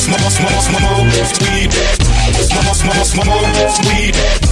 Smoke, smoke, smoke, smoke, sweet. Smoke, smoke, smoke, sweet.